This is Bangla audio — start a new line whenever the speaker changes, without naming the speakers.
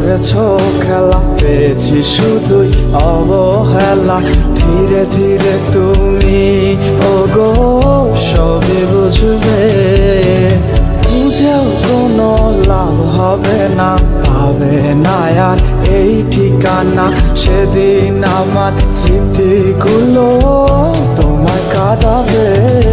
করেছ খেলা পেয়েছি শুধুই অবহেলা। ধীরে ধীরে তুমি, ওগো, সবই বুঝবে। বুঝেও কোনো লাভ হবে না, পাবে না আর এই ঠিকানা। সেদিন আমার স্মৃতিগুলো তোমায় কাঁদাবে।